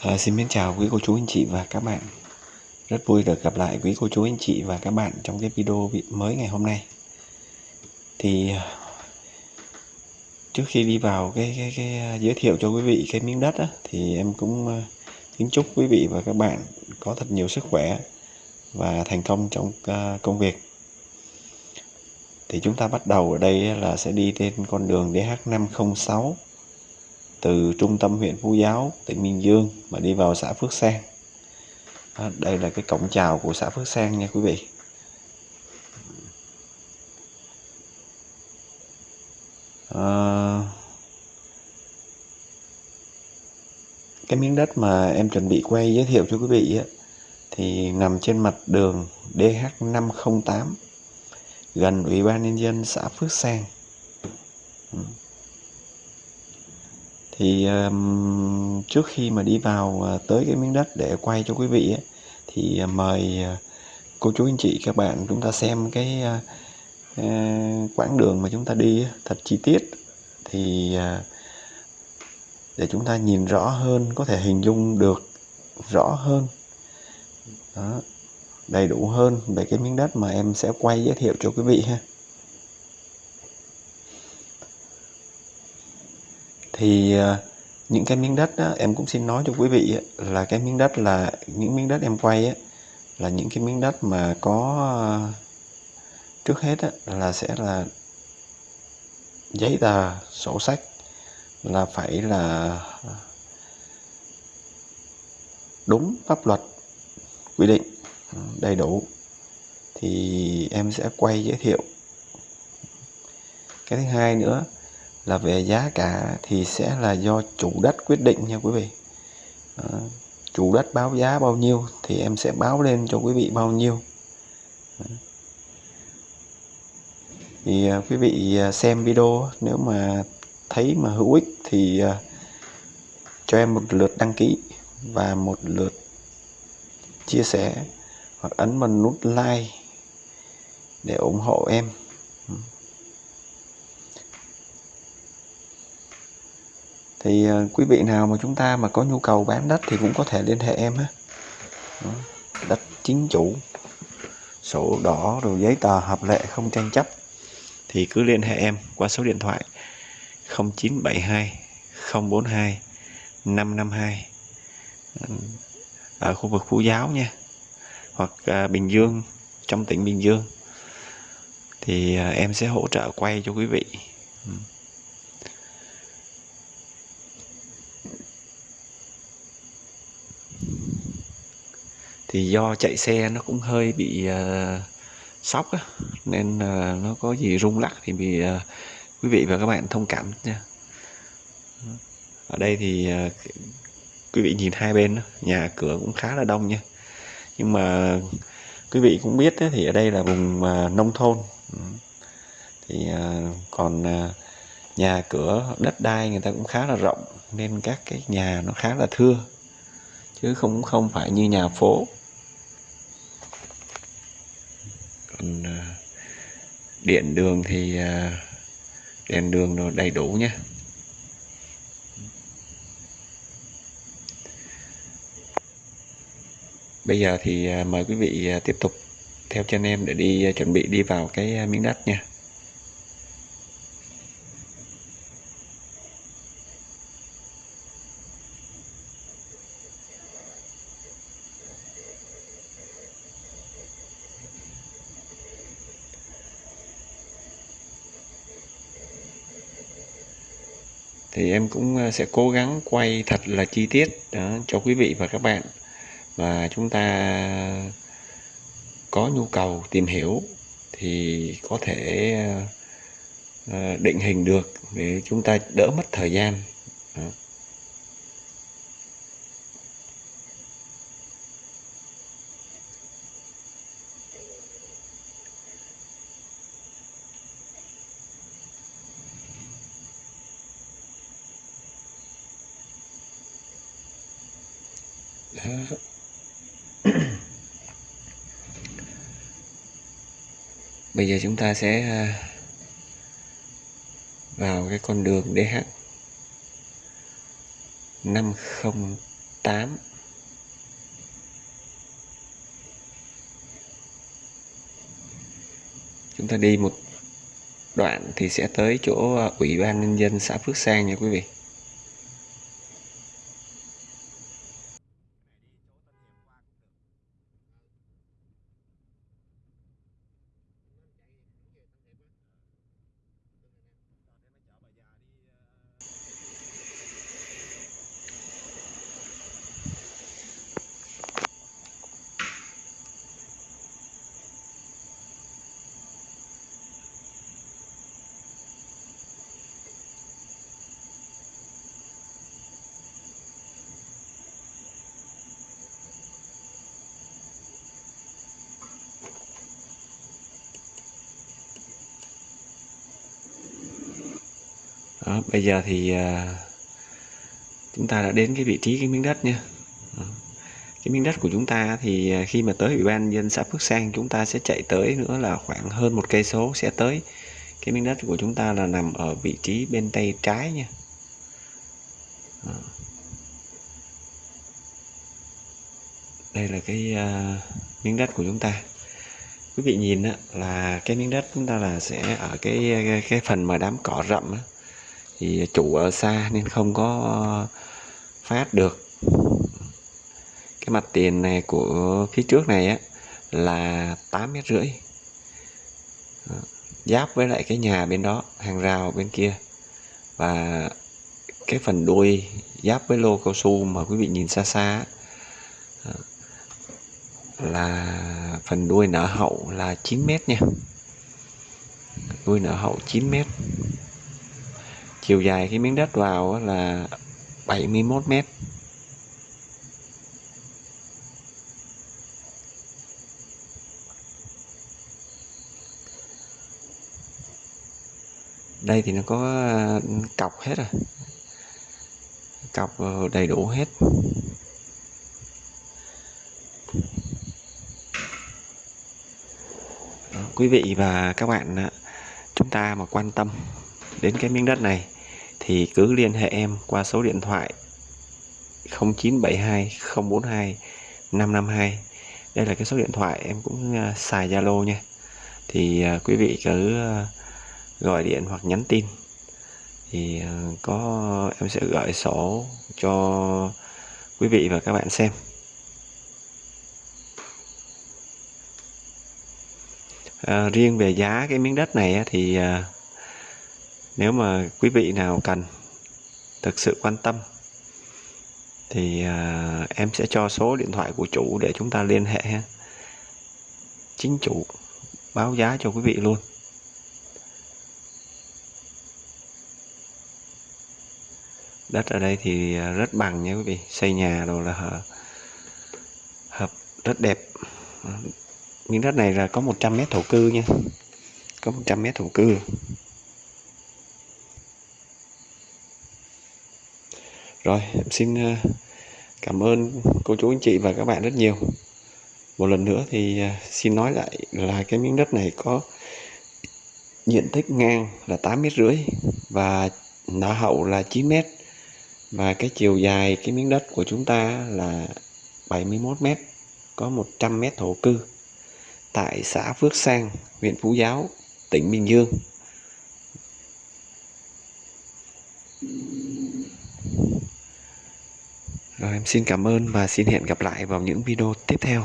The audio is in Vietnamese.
À, xin mến chào quý cô chú anh chị và các bạn. Rất vui được gặp lại quý cô chú anh chị và các bạn trong cái video mới ngày hôm nay. Thì trước khi đi vào cái, cái, cái à, giới thiệu cho quý vị cái miếng đất á, Thì em cũng à, kính chúc quý vị và các bạn có thật nhiều sức khỏe và thành công trong à, công việc. Thì chúng ta bắt đầu ở đây là sẽ đi trên con đường DH506 từ trung tâm huyện Phú Giáo, tỉnh Bình Dương mà đi vào xã Phước Sang. Đó, đây là cái cổng chào của xã Phước Sang nha quý vị. À, cái miếng đất mà em chuẩn bị quay giới thiệu cho quý vị á, thì nằm trên mặt đường DH508 gần Ủy ban nhân dân xã Phước Sang. Ừ. Thì um, trước khi mà đi vào ờ, tới cái miếng đất để quay cho quý vị ấy, thì ờ, mời ờ, cô chú anh chị các bạn chúng ta xem cái uh, quãng đường mà chúng ta đi thật chi tiết. Thì uh, để chúng ta nhìn rõ hơn có thể hình dung được rõ hơn. Đó, đầy đủ hơn về cái miếng đất mà em sẽ quay giới thiệu cho quý vị ha. Thì ờ, những cái miếng đất đó, em cũng xin nói cho quý vị là cái miếng đất là những miếng đất em quay á, là những cái miếng đất mà có ờ, trước hết á, là sẽ là giấy tờ sổ sách là phải là đúng pháp luật quy định ừ, đầy đủ. Thì em sẽ quay giới thiệu. Cái thứ hai nữa là về giá cả thì sẽ là do chủ đất quyết định nha quý vị. À, chủ đất báo giá bao nhiêu thì em sẽ báo lên cho quý vị bao nhiêu. Ờ. Thì à, quý vị à, xem video nếu mà thấy mà hữu ích thì à, cho em một lượt đăng ký và một lượt chia sẻ hoặc ấn vào nút like để ủng hộ em. Thì ờ, quý vị nào mà chúng ta mà có nhu cầu bán đất thì cũng có thể liên hệ em ha. Đất chính chủ, sổ đỏ rồi giấy tờ hợp lệ không tranh chấp thì cứ liên hệ em qua số điện thoại 0972 042 552 ở khu vực Phú Giáo nha, hoặc ờ, Bình Dương, trong tỉnh Bình Dương. Thì ờ, em sẽ hỗ trợ quay cho quý vị. Ừ. thì do chạy xe nó cũng hơi bị ờ, uh, sóc á, nên uh, nó có gì rung lắc thì bị uh, quý vị và các bạn thông cảm nha. Ở đây thì uh, quý vị nhìn hai bên đó, nhà cửa cũng khá là đông nha. Nhưng mà quý vị cũng biết thì ở đây là vùng uh, nông thôn. Thì uh, còn uh, nhà cửa đất đai người ta cũng khá là rộng nên các cái nhà nó khá là thưa. Chứ không không phải như nhà phố. Còn điện đường thì ờ, đèn đường nó đầy đủ nhé. Bây giờ thì ờ, mời quý vị tiếp tục theo chân em để đi chuẩn bị đi vào cái miếng đất nha. Thì em cũng ờ, sẽ cố gắng quay thật là chi tiết đó, cho quý vị và các bạn và chúng ta có nhu cầu tìm hiểu thì có thể ờ, ờ, định hình được để chúng ta đỡ mất thời gian đó. bây giờ chúng ta sẽ à, vào cái con đường DH 508 8 chúng ta đi một đoạn thì sẽ tới chỗ à, ủy ban nhân dân xã Phước Sang nha quý vị. Đó, bây giờ thì ờ, chúng ta đã đến cái vị trí cái miếng đất nha Đó. cái miếng đất của chúng ta thì ờ, khi mà tới ủy ban dân xã Phước Sang chúng ta sẽ chạy tới nữa là khoảng hơn một cây số sẽ tới. Cái miếng đất của chúng ta là nằm ở vị trí bên tay trái nha. Đó. đây là cái uh, miếng đất của chúng ta. Quý vị nhìn là cái miếng đất chúng ta là sẽ ở cái cái phần mà đám cỏ rậm đó thì chủ ở xa nên không có phát được. Cái mặt tiền này của phía trước này á, là 8 mét rưỡi. Giáp với lại cái nhà bên đó, hàng rào bên kia. Và cái phần đuôi giáp với lô cao su mà quý vị nhìn xa xa là phần đuôi nở hậu là 9 mét nha. Đuôi nở hậu 9 mét chiều dài cái miếng đất vào là 71 mét. Đây thì nó có ừ, cọc hết rồi. Cọc ờ, đầy đủ hết. Đó, quý vị và các bạn chúng ta mà quan tâm đến cái miếng đất này thì cứ liên hệ em qua số điện thoại 0972 042 552 đây là cái số điện thoại em cũng à, xài Zalo nha. Thì à, quý vị cứ à, gọi điện hoặc nhắn tin. Thì có em sẽ gửi sổ cho quý vị và các bạn xem. À, riêng về giá cái miếng đất này thì nếu mà quý vị nào cần thực sự quan tâm thì à, em sẽ cho số điện thoại của chủ để chúng ta liên hệ ha. chính chủ báo giá cho quý vị luôn. Đất ở đây thì rất bằng nha quý vị. Xây nhà rồi là hợp, hợp rất đẹp. Miếng đất này là có 100 mét thổ cư nha. Có 100 mét thổ cư. Rồi, em xin ờ, cảm ơn cô chú, anh chị và các bạn rất nhiều. Một lần nữa thì ờ, xin nói lại là cái miếng đất này có diện tích ngang là 8 mét rưỡi và nã hậu là 9 mét. Và cái chiều dài cái miếng đất của chúng ta là 71 mét, có 100 mét thổ cư tại xã Phước Sang, huyện Phú Giáo, tỉnh Bình Dương. Em xin cảm ơn và xin hẹn gặp lại vào những video tiếp theo.